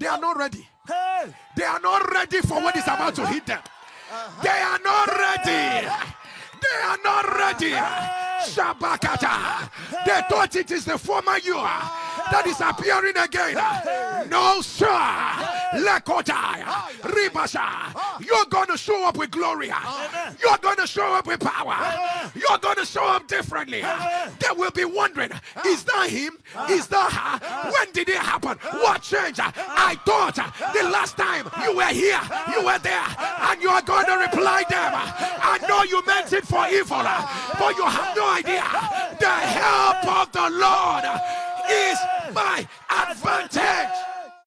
They are not ready. Hey. They are not ready for what is about to hit them. They are not ready. They are not ready. Shabakata. They thought it is the former you that is appearing again. No, sir. Lekota. Ribasha. You're going to show up with glory. You're going to show up with power. You're going to show up differently. They will be wondering is that him? Is that her? Did it happen? What changed? I thought the last time you were here, you were there, and you are going to reply them. I know you meant it for evil, but you have no idea. The help of the Lord is my advantage.